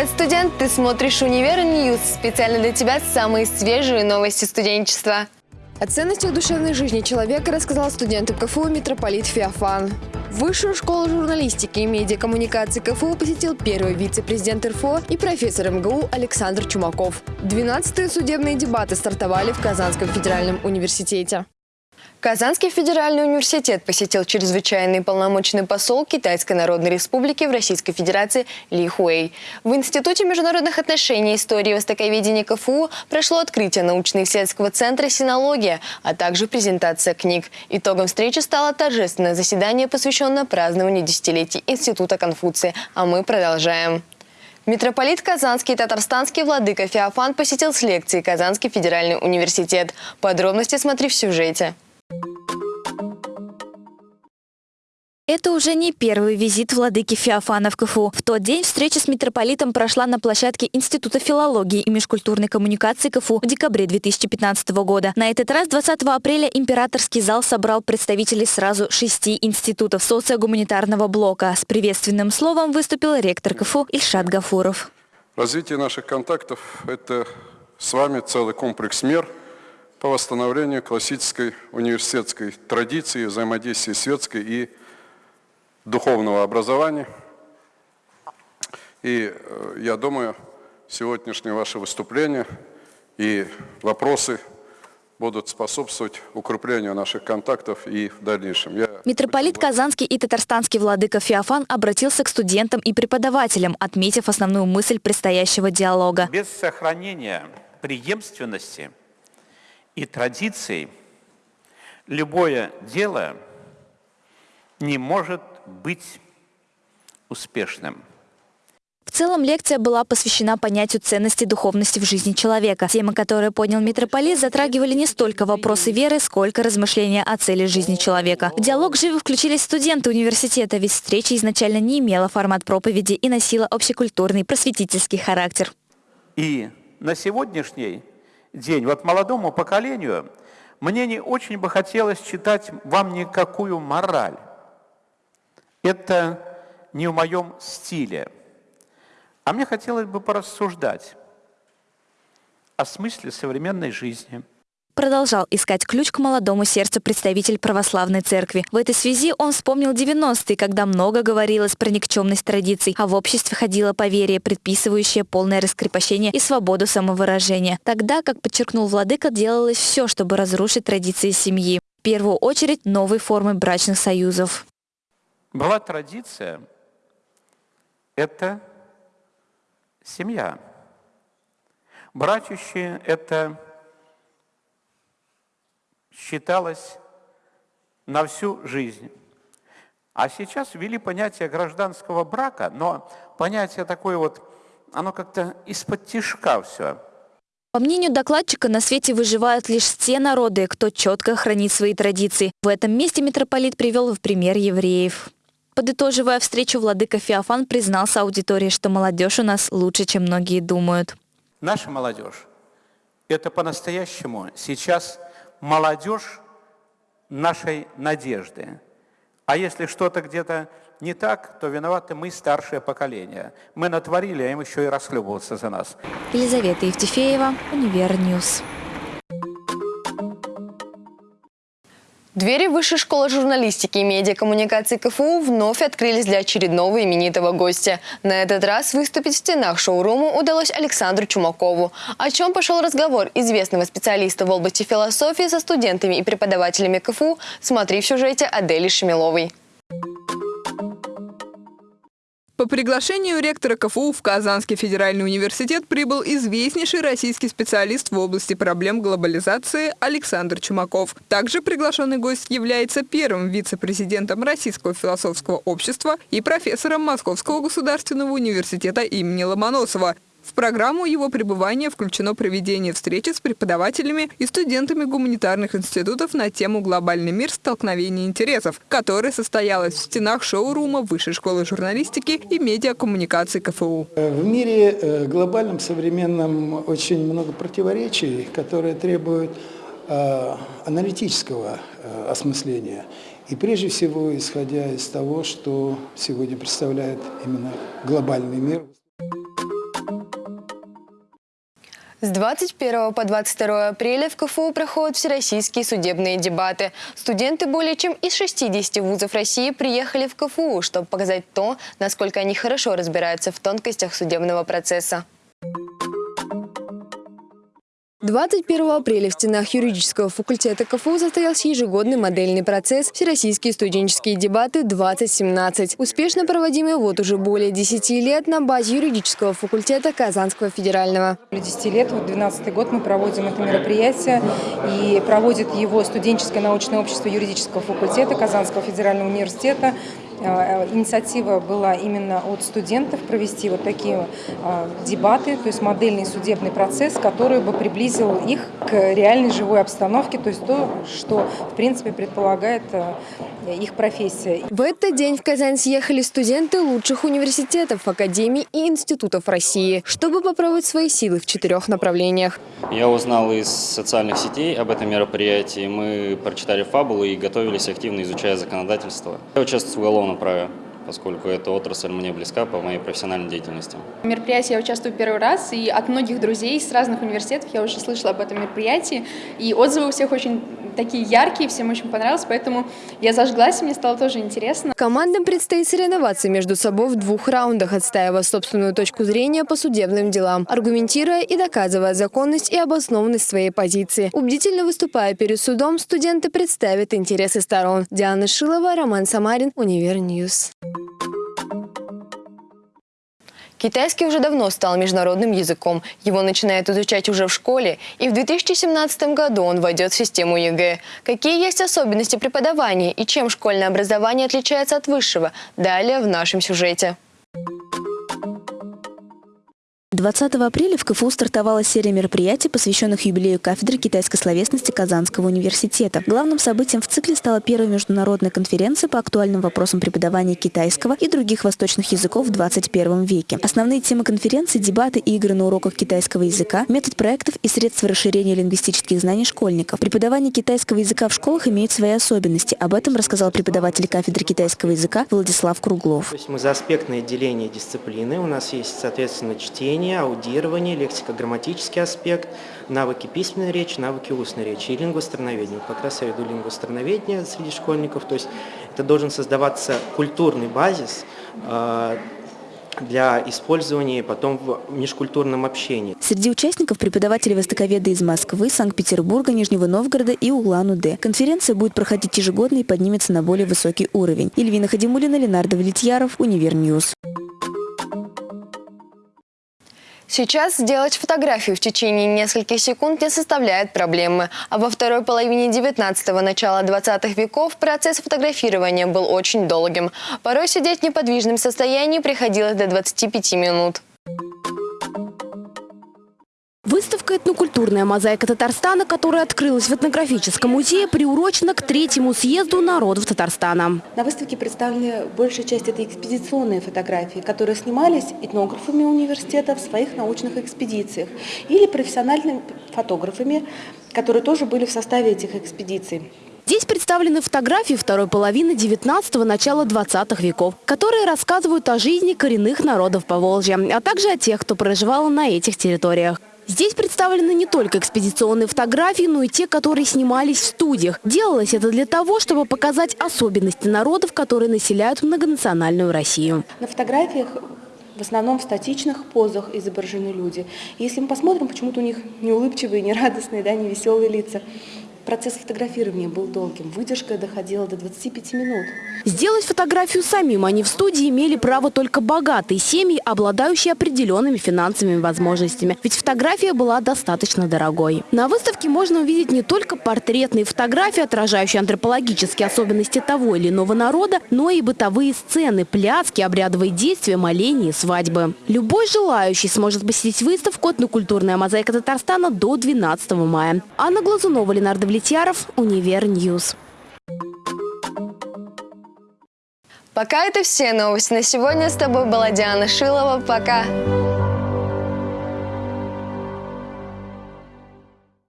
Привет, студент! Ты смотришь «Универ News». Специально для тебя самые свежие новости студенчества. О ценностях душевной жизни человека рассказал студентам КФУ митрополит Феофан. Высшую школу журналистики и медиакоммуникации КФУ посетил первый вице-президент РФО и профессор МГУ Александр Чумаков. 12-е судебные дебаты стартовали в Казанском федеральном университете. Казанский федеральный университет посетил чрезвычайный полномочный посол Китайской Народной Республики в Российской Федерации Ли Хуэй. В Институте международных отношений и истории востоковедения КФУ прошло открытие научно-исследовательского центра «Синология», а также презентация книг. Итогом встречи стало торжественное заседание, посвященное празднованию десятилетий Института Конфуция. А мы продолжаем. Митрополит Казанский и Татарстанский владыка Феофан посетил с лекцией Казанский федеральный университет. Подробности смотри в сюжете. Это уже не первый визит владыки Феофана в КФУ. В тот день встреча с митрополитом прошла на площадке Института филологии и межкультурной коммуникации КФУ в декабре 2015 года. На этот раз 20 апреля императорский зал собрал представителей сразу шести институтов социогуманитарного блока. С приветственным словом выступил ректор КФУ Ильшат Гафуров. Развитие наших контактов – это с вами целый комплекс мер по восстановлению классической университетской традиции взаимодействия светской и духовного образования. И э, я думаю, сегодняшнее ваше выступление и вопросы будут способствовать укреплению наших контактов и в дальнейшем. Я Митрополит Казанский и Татарстанский владыка Феофан обратился к студентам и преподавателям, отметив основную мысль предстоящего диалога. Без сохранения преемственности и традиций любое дело не может быть успешным. В целом лекция была посвящена понятию ценности духовности в жизни человека. Темы, которые поднял митрополит, затрагивали не столько вопросы веры, сколько размышления о цели жизни человека. В диалог живо включились студенты университета, ведь встреча изначально не имела формат проповеди и носила общекультурный просветительский характер. И на сегодняшний день, вот молодому поколению, мне не очень бы хотелось читать вам никакую мораль. Это не в моем стиле. А мне хотелось бы порассуждать о смысле современной жизни. Продолжал искать ключ к молодому сердцу представитель православной церкви. В этой связи он вспомнил 90-е, когда много говорилось про никчемность традиций, а в обществе ходило поверье, предписывающее полное раскрепощение и свободу самовыражения. Тогда, как подчеркнул владыка, делалось все, чтобы разрушить традиции семьи. В первую очередь новой формы брачных союзов. Была традиция – это семья. Брачущие – это считалось на всю жизнь. А сейчас ввели понятие гражданского брака, но понятие такое вот, оно как-то из-под тишка все. По мнению докладчика, на свете выживают лишь те народы, кто четко хранит свои традиции. В этом месте митрополит привел в пример евреев. Подытоживая встречу, владыка Феофан признался аудитории, что молодежь у нас лучше, чем многие думают. Наша молодежь – это по-настоящему сейчас молодежь нашей надежды. А если что-то где-то не так, то виноваты мы, старшее поколение. Мы натворили, а им еще и расхлебываться за нас. Елизавета Евтефеева, Универ News. Двери Высшей школы журналистики и медиакоммуникации КФУ вновь открылись для очередного именитого гостя. На этот раз выступить в стенах шоурума удалось Александру Чумакову. О чем пошел разговор известного специалиста в области философии со студентами и преподавателями КФУ, смотри в сюжете Адели Шемиловой. По приглашению ректора КФУ в Казанский федеральный университет прибыл известнейший российский специалист в области проблем глобализации Александр Чумаков. Также приглашенный гость является первым вице-президентом Российского философского общества и профессором Московского государственного университета имени Ломоносова. В программу его пребывания включено проведение встречи с преподавателями и студентами гуманитарных институтов на тему «Глобальный мир. Столкновение интересов», которая состоялась в стенах шоурума Высшей школы журналистики и медиакоммуникации КФУ. В мире э, глобальном, современном очень много противоречий, которые требуют э, аналитического э, осмысления. И прежде всего, исходя из того, что сегодня представляет именно глобальный мир. С 21 по 22 апреля в КФУ проходят всероссийские судебные дебаты. Студенты более чем из 60 вузов России приехали в КФУ, чтобы показать то, насколько они хорошо разбираются в тонкостях судебного процесса. 21 апреля в стенах юридического факультета КФУ состоялся ежегодный модельный процесс «Всероссийские студенческие дебаты-2017», успешно проводимый вот уже более 10 лет на базе юридического факультета Казанского федерального. Более 10 лет, вот 12 год мы проводим это мероприятие, и проводит его студенческое научное общество юридического факультета Казанского федерального университета инициатива была именно от студентов провести вот такие э, дебаты, то есть модельный судебный процесс, который бы приблизил их к реальной живой обстановке, то есть то, что в принципе предполагает э, их профессия. В этот день в Казань съехали студенты лучших университетов, академий и институтов России, чтобы попробовать свои силы в четырех направлениях. Я узнал из социальных сетей об этом мероприятии. Мы прочитали фабулы и готовились активно, изучая законодательство. Я участвую в уголовном уголовном праве поскольку эта отрасль мне близка по моей профессиональной деятельности. В мероприятии я участвую первый раз, и от многих друзей с разных университетов я уже слышала об этом мероприятии, и отзывы у всех очень такие яркие, всем очень понравилось, поэтому я зажглась, и мне стало тоже интересно. Командам предстоит соревноваться между собой в двух раундах, отстаивая собственную точку зрения по судебным делам, аргументируя и доказывая законность и обоснованность своей позиции. Убедительно выступая перед судом, студенты представят интересы сторон. Диана Шилова, Роман Самарин, Универ News. Китайский уже давно стал международным языком. Его начинают изучать уже в школе, и в 2017 году он войдет в систему ЕГЭ. Какие есть особенности преподавания и чем школьное образование отличается от высшего? Далее в нашем сюжете. 20 апреля в КФУ стартовала серия мероприятий, посвященных юбилею кафедры китайской словесности Казанского университета. Главным событием в цикле стала первая международная конференция по актуальным вопросам преподавания китайского и других восточных языков в 21 веке. Основные темы конференции – дебаты и игры на уроках китайского языка, метод проектов и средства расширения лингвистических знаний школьников. Преподавание китайского языка в школах имеет свои особенности. Об этом рассказал преподаватель кафедры китайского языка Владислав Круглов. То есть мы за аспектное деление дисциплины. У нас есть, соответственно, чтение, чтение, аудирование, лексико-грамматический аспект, навыки письменной речи, навыки устной речи и лингвострановедение. Как раз я веду лингвострановедение среди школьников, то есть это должен создаваться культурный базис, а, для использования потом в межкультурном общении. Среди участников преподаватели востоковеды из Москвы, Санкт-Петербурга, Нижнего Новгорода и Улан-Удэ. Конференция будет проходить ежегодно и поднимется на более высокий уровень. Ильвина Хадимулина, Ленар Давлетьяров, Univer News. Сейчас сделать фотографию в течение нескольких секунд не составляет проблемы. А во второй половине 19-го, начала 20-х веков процесс фотографирования был очень долгим. Порой сидеть в неподвижном состоянии приходилось до 25 минут. Выставка «Этнокультурная мозаика Татарстана», которая открылась в этнографическом музее, приурочена к третьему съезду народов Татарстана. На выставке представлены большая часть это экспедиционные фотографии, которые снимались этнографами университета в своих научных экспедициях или профессиональными фотографами, которые тоже были в составе этих экспедиций. Здесь представлены фотографии второй половины 19-го, начала 20-х веков, которые рассказывают о жизни коренных народов Поволжья, а также о тех, кто проживал на этих территориях. Здесь представлены не только экспедиционные фотографии, но и те, которые снимались в студиях. Делалось это для того, чтобы показать особенности народов, которые населяют многонациональную Россию. На фотографиях в основном в статичных позах изображены люди. если мы посмотрим, почему-то у них не улыбчивые, не радостные, да, не веселые лица. Процесс фотографирования был долгим. Выдержка доходила до 25 минут. Сделать фотографию самим они в студии имели право только богатые семьи, обладающие определенными финансовыми возможностями. Ведь фотография была достаточно дорогой. На выставке можно увидеть не только портретные фотографии, отражающие антропологические особенности того или иного народа, но и бытовые сцены, пляски, обрядовые действия, моления и свадьбы. Любой желающий сможет посетить выставку «Этнокультурная мозаика Татарстана» до 12 мая. Анна Глазунова, Ленар Давлетьяров, Univer News. Пока это все новости на сегодня. С тобой была Диана Шилова. Пока!